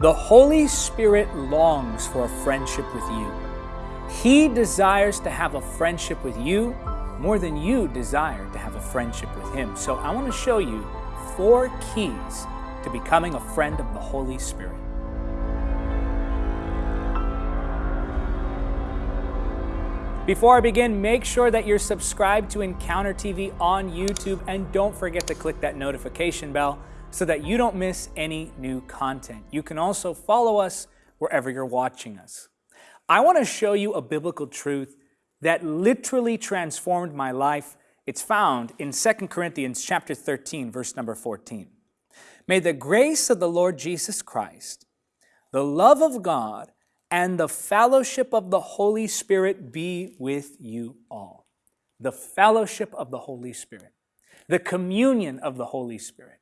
The Holy Spirit longs for a friendship with you. He desires to have a friendship with you more than you desire to have a friendship with Him. So I want to show you four keys to becoming a friend of the Holy Spirit. Before I begin, make sure that you're subscribed to Encounter TV on YouTube and don't forget to click that notification bell so that you don't miss any new content. You can also follow us wherever you're watching us. I want to show you a biblical truth that literally transformed my life. It's found in 2 Corinthians chapter 13, verse number 14. May the grace of the Lord Jesus Christ, the love of God, and the fellowship of the Holy Spirit be with you all. The fellowship of the Holy Spirit, the communion of the Holy Spirit,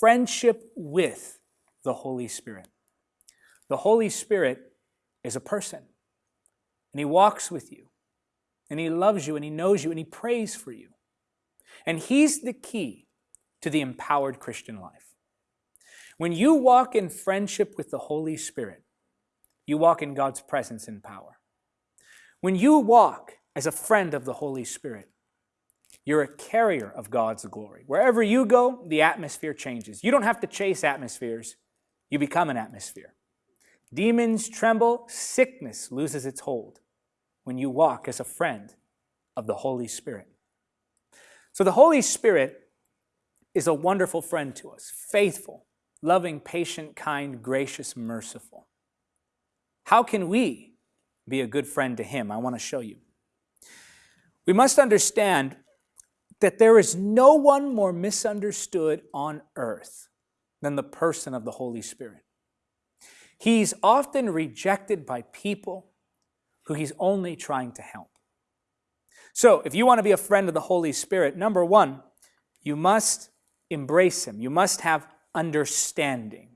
friendship with the Holy Spirit. The Holy Spirit is a person, and He walks with you and He loves you and He knows you and He prays for you. And He's the key to the empowered Christian life. When you walk in friendship with the Holy Spirit, you walk in God's presence and power. When you walk as a friend of the Holy Spirit, you're a carrier of God's glory. Wherever you go, the atmosphere changes. You don't have to chase atmospheres, you become an atmosphere. Demons tremble, sickness loses its hold when you walk as a friend of the Holy Spirit. So the Holy Spirit is a wonderful friend to us, faithful, loving, patient, kind, gracious, merciful. How can we be a good friend to Him? I want to show you. We must understand that there is no one more misunderstood on earth than the person of the Holy Spirit. He's often rejected by people who he's only trying to help. So, if you want to be a friend of the Holy Spirit, number one, you must embrace him. You must have understanding.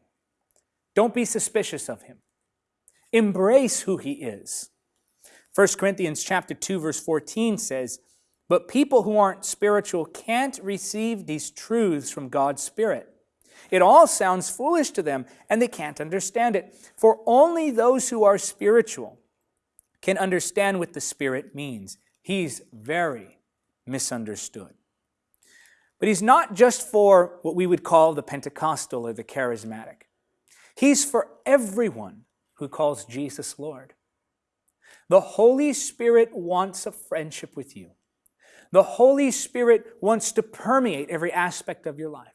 Don't be suspicious of him. Embrace who he is. 1 Corinthians chapter 2 verse 14 says, "But people who aren't spiritual can't receive these truths from God's Spirit. It all sounds foolish to them and they can't understand it. For only those who are spiritual can understand what the Spirit means. He's very misunderstood. But he's not just for what we would call the Pentecostal or the charismatic. He's for everyone who calls Jesus Lord. The Holy Spirit wants a friendship with you. The Holy Spirit wants to permeate every aspect of your life.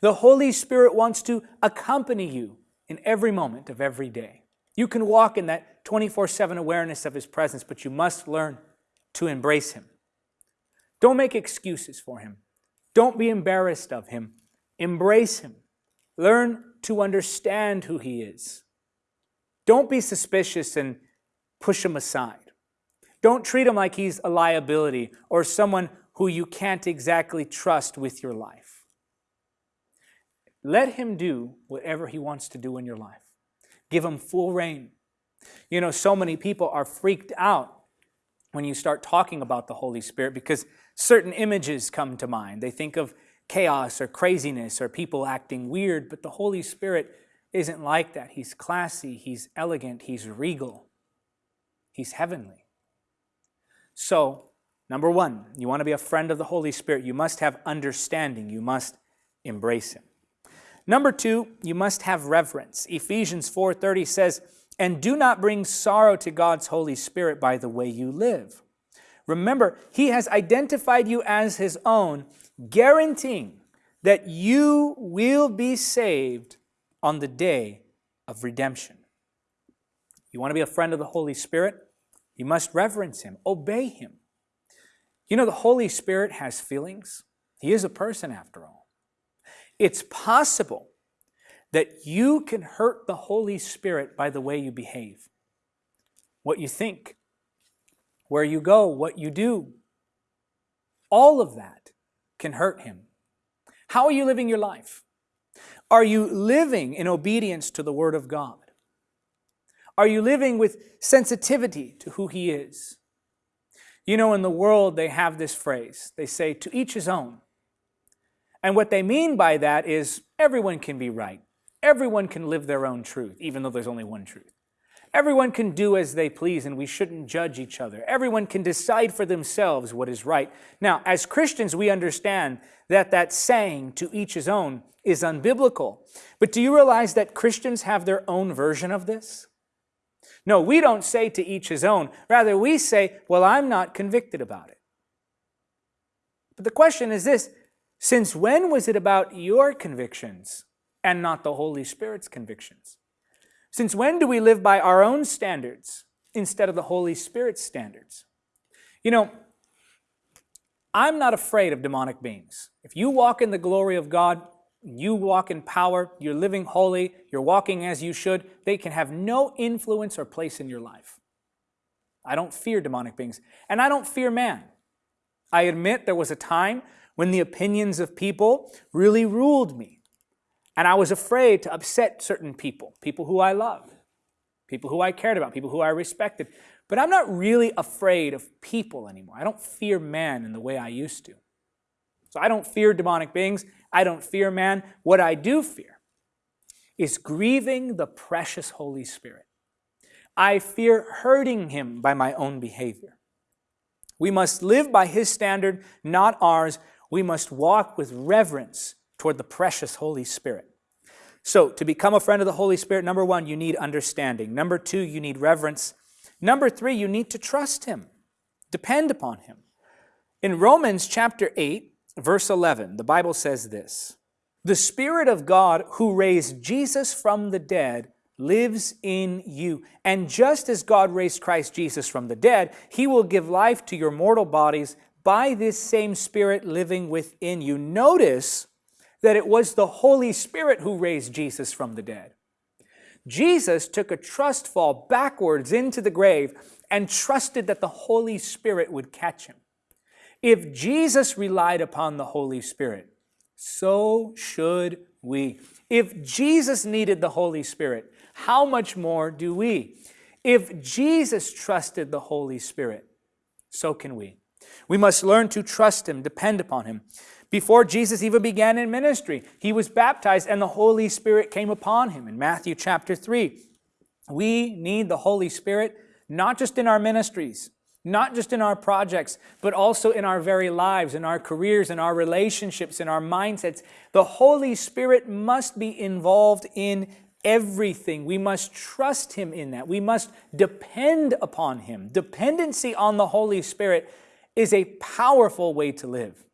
The Holy Spirit wants to accompany you in every moment of every day. You can walk in that 24 7 awareness of His presence, but you must learn to embrace Him. Don't make excuses for Him. Don't be embarrassed of Him. Embrace Him. Learn to understand who He is. Don't be suspicious and push Him aside. Don't treat Him like He's a liability or someone who you can't exactly trust with your life. Let Him do whatever He wants to do in your life. Give Him full reign. You know, so many people are freaked out when you start talking about the Holy Spirit because certain images come to mind. They think of chaos or craziness or people acting weird, but the Holy Spirit isn't like that. He's classy, he's elegant, he's regal, he's heavenly. So, number one, you want to be a friend of the Holy Spirit, you must have understanding, you must embrace him. Number two, you must have reverence. Ephesians 4.30 says, and do not bring sorrow to God's Holy Spirit by the way you live. Remember, He has identified you as His own, guaranteeing that you will be saved on the day of redemption. You want to be a friend of the Holy Spirit? You must reverence Him, obey Him. You know, the Holy Spirit has feelings. He is a person after all. It's possible that you can hurt the Holy Spirit by the way you behave, what you think, where you go, what you do. All of that can hurt him. How are you living your life? Are you living in obedience to the Word of God? Are you living with sensitivity to who He is? You know, in the world, they have this phrase. They say, to each his own. And what they mean by that is everyone can be right. everyone can live their own truth, even though there's only one truth. Everyone can do as they please, and we shouldn't judge each other. Everyone can decide for themselves what is right. Now, as Christians, we understand that that saying, to each his own, is unbiblical. But do you realize that Christians have their own version of this? No, we don't say to each his own. Rather, we say, well, I'm not convicted about it. But the question is this since when was it about your convictions and not the Holy Spirit's convictions? Since when do we live by our own standards instead of the Holy Spirit's standards? You know, I'm not afraid of demonic beings. If you walk in the glory of God, you walk in power, you're living holy, you're walking as you should, they can have no influence or place in your life. I don't fear demonic beings, and I don't fear man. I admit there was a time when the opinions of people really ruled me. And I was afraid to upset certain people, people who I loved, people who I cared about, people who I respected. But I'm not really afraid of people anymore. I don't fear man in the way I used to. So I don't fear demonic beings. I don't fear man. What I do fear is grieving the precious Holy Spirit. I fear hurting him by my own behavior. We must live by his standard, not ours. We must walk with reverence toward the precious Holy Spirit. So, to become a friend of the Holy Spirit, number one, you need understanding. Number two, you need reverence. Number three, you need to trust him, depend upon him. In Romans chapter 8, verse 11, the Bible says this The Spirit of God who raised Jesus from the dead lives in you. And just as God raised Christ Jesus from the dead, he will give life to your mortal bodies by this same Spirit living within you. Notice that it was the Holy Spirit who raised Jesus from the dead. Jesus took a trust fall backwards into the grave and trusted that the Holy Spirit would catch him. If Jesus relied upon the Holy Spirit, so should we. If Jesus needed the Holy Spirit, how much more do we? If Jesus trusted the Holy Spirit, so can we. We must learn to trust Him, depend upon Him. Before Jesus even began in ministry, He was baptized and the Holy Spirit came upon Him in Matthew chapter 3. We need the Holy Spirit not just in our ministries, not just in our projects, but also in our very lives, in our careers, in our relationships, in our mindsets. The Holy Spirit must be involved in everything. We must trust Him in that. We must depend upon Him. Dependency on the Holy Spirit is a powerful way to live.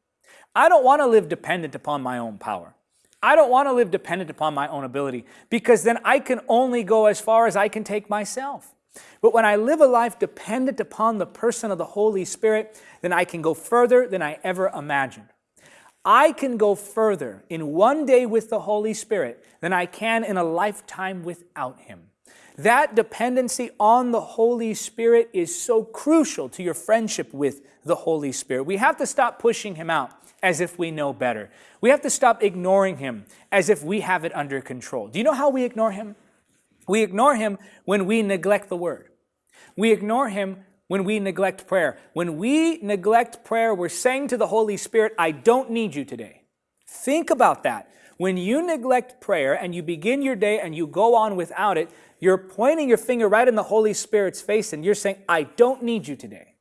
I don't want to live dependent upon my own power. I don't want to live dependent upon my own ability because then I can only go as far as I can take myself. But when I live a life dependent upon the person of the Holy Spirit, then I can go further than I ever imagined. I can go further in one day with the Holy Spirit than I can in a lifetime without Him. That dependency on the Holy Spirit is so crucial to your friendship with the Holy Spirit. We have to stop pushing Him out as if we know better. We have to stop ignoring Him as if we have it under control. Do you know how we ignore Him? We ignore him when we neglect the word. We ignore him when we neglect prayer. When we neglect prayer, we're saying to the Holy Spirit, I don't need you today. Think about that. When you neglect prayer and you begin your day and you go on without it, you're pointing your finger right in the Holy Spirit's face and you're saying, I don't need you today.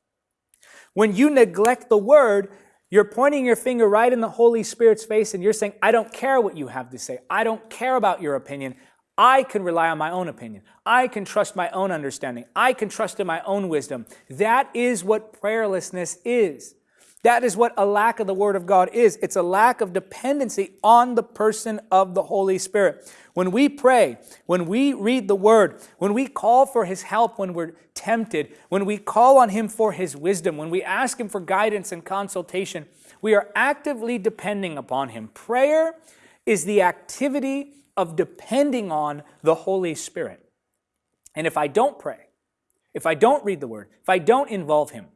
When you neglect the word, you're pointing your finger right in the Holy Spirit's face and you're saying, I don't care what you have to say. I don't care about your opinion. I can rely on my own opinion. I can trust my own understanding. I can trust in my own wisdom. That is what prayerlessness is. That is what a lack of the Word of God is. It's a lack of dependency on the person of the Holy Spirit. When we pray, when we read the Word, when we call for His help when we're tempted, when we call on Him for His wisdom, when we ask Him for guidance and consultation, we are actively depending upon Him. Prayer is the activity of depending on the Holy Spirit. And if I don't pray, if I don't read the Word, if I don't involve Him,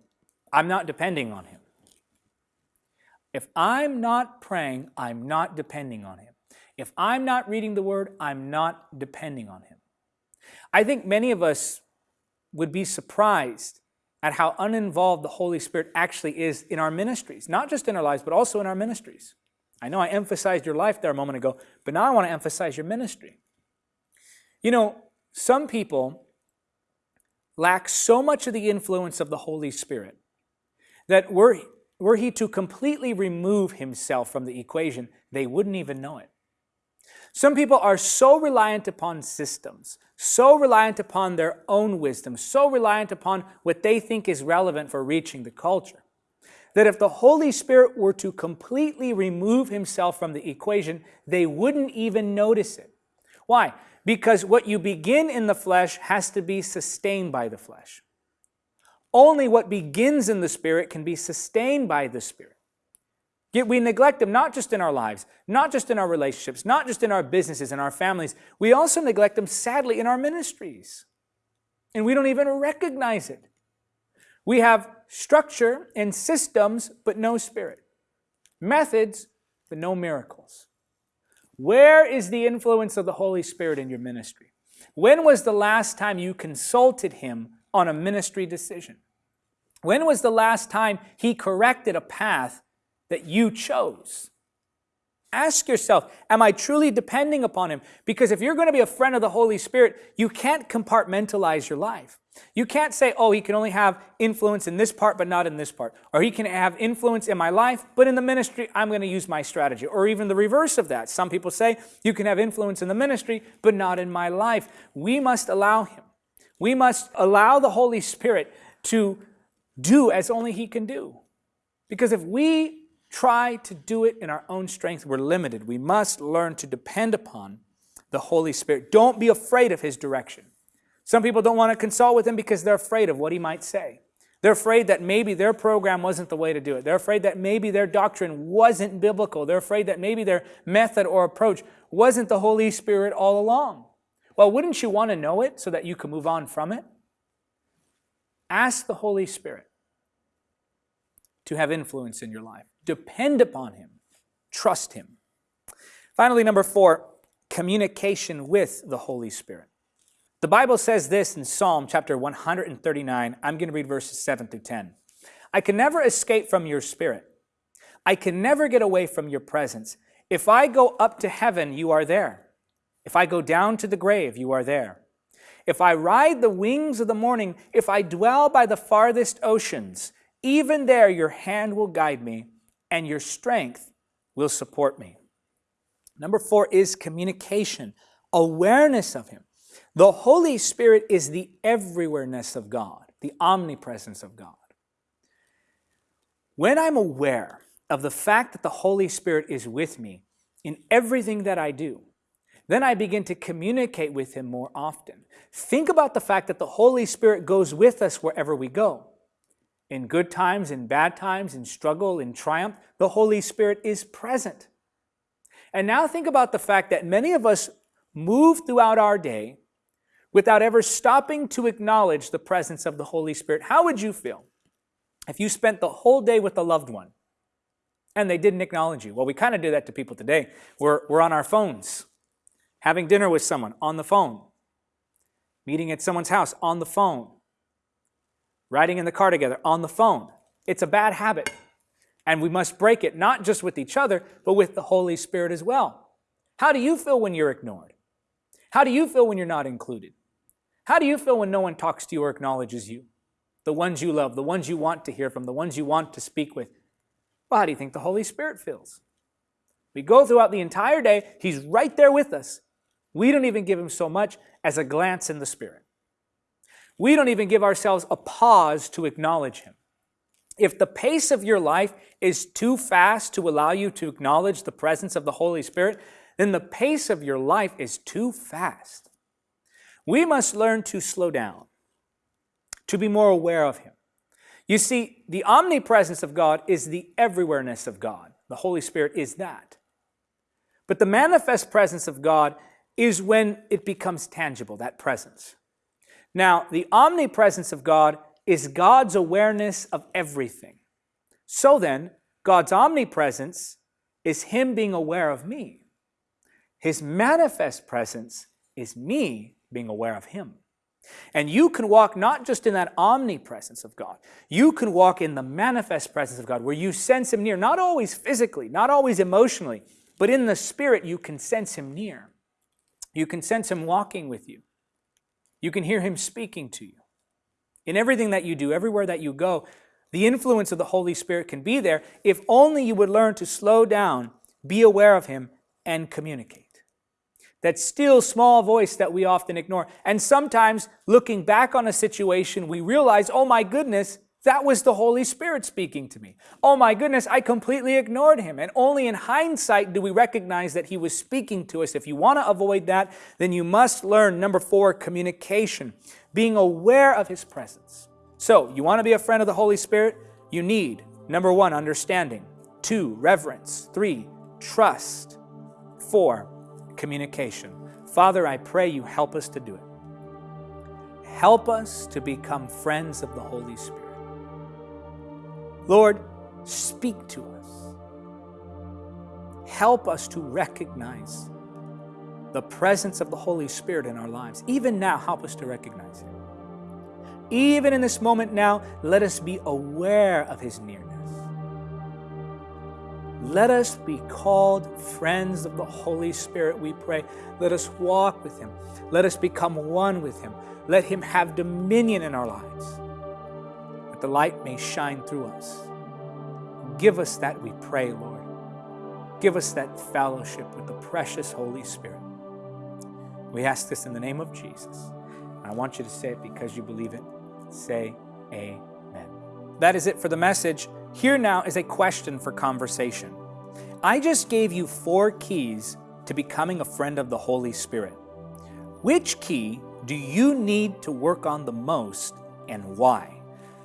I'm not depending on Him. If I'm not praying, I'm not depending on Him. If I'm not reading the Word, I'm not depending on Him. I think many of us would be surprised at how uninvolved the Holy Spirit actually is in our ministries, not just in our lives, but also in our ministries. I know I emphasized your life there a moment ago, but now I want to emphasize your ministry. You know, some people lack so much of the influence of the Holy Spirit that were, were he to completely remove himself from the equation, they wouldn't even know it. Some people are so reliant upon systems, so reliant upon their own wisdom, so reliant upon what they think is relevant for reaching the culture, that if the Holy Spirit were to completely remove himself from the equation, they wouldn't even notice it. Why? Because what you begin in the flesh has to be sustained by the flesh. Only what begins in the Spirit can be sustained by the Spirit. Yet we neglect them not just in our lives, not just in our relationships, not just in our businesses and our families. We also neglect them sadly in our ministries. And we don't even recognize it. We have structure and systems, but no spirit. Methods, but no miracles. Where is the influence of the Holy Spirit in your ministry? When was the last time you consulted Him on a ministry decision? When was the last time He corrected a path that you chose. Ask yourself, am I truly depending upon Him? Because if you're going to be a friend of the Holy Spirit, you can't compartmentalize your life. You can't say, oh, He can only have influence in this part, but not in this part. Or He can have influence in my life, but in the ministry, I'm going to use my strategy. Or even the reverse of that. Some people say, you can have influence in the ministry, but not in my life. We must allow Him. We must allow the Holy Spirit to do as only He can do. Because if we try to do it in our own strength, we're limited. We must learn to depend upon the Holy Spirit. Don't be afraid of His direction. Some people don't want to consult with Him because they're afraid of what He might say. They're afraid that maybe their program wasn't the way to do it. They're afraid that maybe their doctrine wasn't biblical. They're afraid that maybe their method or approach wasn't the Holy Spirit all along. Well, wouldn't you want to know it so that you can move on from it? Ask the Holy Spirit to have influence in your life. Depend upon Him. Trust Him. Finally, number four, communication with the Holy Spirit. The Bible says this in Psalm chapter 139. I'm going to read verses 7 through 10. I can never escape from your spirit. I can never get away from your presence. If I go up to heaven, you are there. If I go down to the grave, you are there. If I ride the wings of the morning, if I dwell by the farthest oceans, even there your hand will guide me and your strength will support me. Number four is communication, awareness of Him. The Holy Spirit is the everywhereness of God, the omnipresence of God. When I'm aware of the fact that the Holy Spirit is with me in everything that I do, then I begin to communicate with Him more often. Think about the fact that the Holy Spirit goes with us wherever we go. In good times, in bad times, in struggle, in triumph, the Holy Spirit is present. And now think about the fact that many of us move throughout our day without ever stopping to acknowledge the presence of the Holy Spirit. How would you feel if you spent the whole day with a loved one and they didn't acknowledge you? Well, we kind of do that to people today. We're, we're on our phones, having dinner with someone on the phone, meeting at someone's house on the phone, riding in the car together on the phone. It's a bad habit. And we must break it, not just with each other, but with the Holy Spirit as well. How do you feel when you're ignored? How do you feel when you're not included? How do you feel when no one talks to you or acknowledges you? The ones you love, the ones you want to hear from, the ones you want to speak with. Well, how do you think the Holy Spirit feels? We go throughout the entire day, He's right there with us. We don't even give Him so much as a glance in the Spirit. We don't even give ourselves a pause to acknowledge Him. If the pace of your life is too fast to allow you to acknowledge the presence of the Holy Spirit, then the pace of your life is too fast. We must learn to slow down, to be more aware of Him. You see, the omnipresence of God is the everywhereness of God. The Holy Spirit is that. But the manifest presence of God is when it becomes tangible, that presence. Now, the omnipresence of God is God's awareness of everything. So then, God's omnipresence is Him being aware of me. His manifest presence is me being aware of Him. And you can walk not just in that omnipresence of God, you can walk in the manifest presence of God where you sense Him near, not always physically, not always emotionally, but in the Spirit you can sense Him near. You can sense Him walking with you. You can hear Him speaking to you. In everything that you do, everywhere that you go, the influence of the Holy Spirit can be there if only you would learn to slow down, be aware of Him, and communicate. That still small voice that we often ignore. And sometimes, looking back on a situation, we realize, oh my goodness, that was the Holy Spirit speaking to me. Oh my goodness, I completely ignored him. And only in hindsight do we recognize that he was speaking to us. If you want to avoid that, then you must learn number four, communication, being aware of his presence. So, you want to be a friend of the Holy Spirit? You need number one, understanding, two, reverence, three, trust, four, communication. Father, I pray you help us to do it. Help us to become friends of the Holy Spirit. Lord, speak to us. Help us to recognize the presence of the Holy Spirit in our lives. Even now, help us to recognize Him. Even in this moment now, let us be aware of His nearness. Let us be called friends of the Holy Spirit, we pray. Let us walk with Him. Let us become one with Him. Let Him have dominion in our lives that the light may shine through us. Give us that, we pray, Lord. Give us that fellowship with the precious Holy Spirit. We ask this in the name of Jesus. I want you to say it because you believe it. Say amen. That is it for the message. Here now is a question for conversation. I just gave you four keys to becoming a friend of the Holy Spirit. Which key do you need to work on the most and why?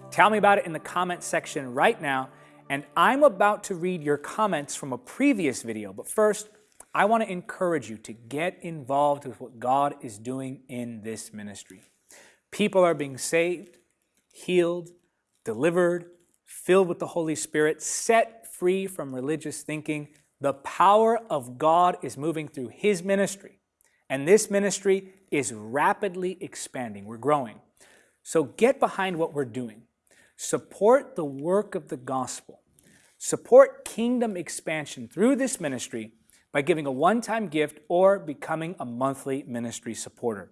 Tell me about it in the comment section right now. And I'm about to read your comments from a previous video. But first, I want to encourage you to get involved with what God is doing in this ministry. People are being saved, healed, delivered, filled with the Holy Spirit, set free from religious thinking. The power of God is moving through His ministry. And this ministry is rapidly expanding. We're growing. So get behind what we're doing. Support the work of the gospel. Support kingdom expansion through this ministry by giving a one-time gift or becoming a monthly ministry supporter.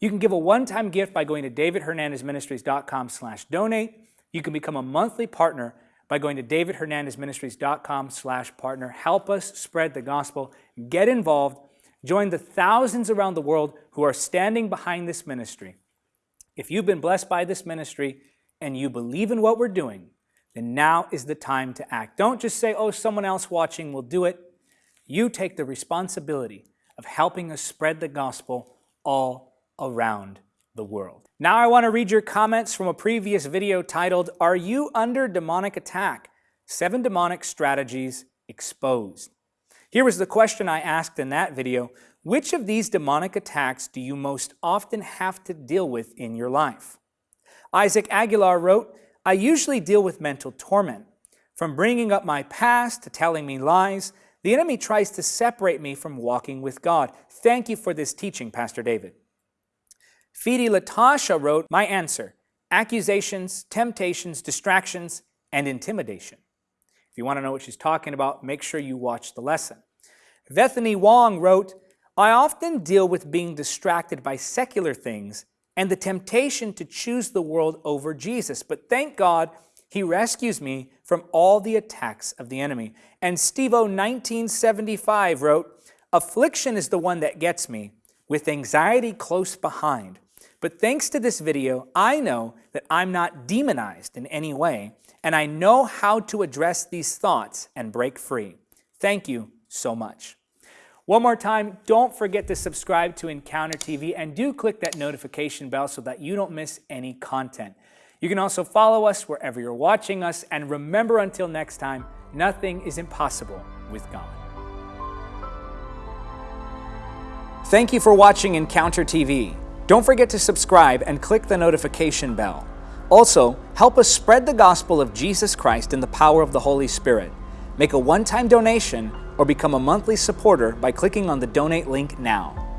You can give a one-time gift by going to davidhernandezministries.com slash donate. You can become a monthly partner by going to davidhernandezministries.com slash partner. Help us spread the gospel. Get involved. Join the thousands around the world who are standing behind this ministry. If you've been blessed by this ministry, and you believe in what we're doing, then now is the time to act. Don't just say, oh, someone else watching will do it. You take the responsibility of helping us spread the gospel all around the world. Now I want to read your comments from a previous video titled, Are You Under Demonic Attack? Seven Demonic Strategies Exposed. Here was the question I asked in that video. Which of these demonic attacks do you most often have to deal with in your life? Isaac Aguilar wrote, I usually deal with mental torment. From bringing up my past to telling me lies, the enemy tries to separate me from walking with God. Thank you for this teaching, Pastor David. Fidi Latasha wrote, My answer accusations, temptations, distractions, and intimidation. If you want to know what she's talking about, make sure you watch the lesson. Bethany Wong wrote, I often deal with being distracted by secular things and the temptation to choose the world over Jesus. But thank God, he rescues me from all the attacks of the enemy. And Steve O 1975 wrote, Affliction is the one that gets me, with anxiety close behind. But thanks to this video, I know that I'm not demonized in any way, and I know how to address these thoughts and break free. Thank you so much. One more time, don't forget to subscribe to Encounter TV and do click that notification bell so that you don't miss any content. You can also follow us wherever you're watching us, and remember until next time, nothing is impossible with God. Thank you for watching Encounter TV. Don't forget to subscribe and click the notification bell. Also, help us spread the gospel of Jesus Christ in the power of the Holy Spirit. Make a one-time donation or become a monthly supporter by clicking on the donate link now.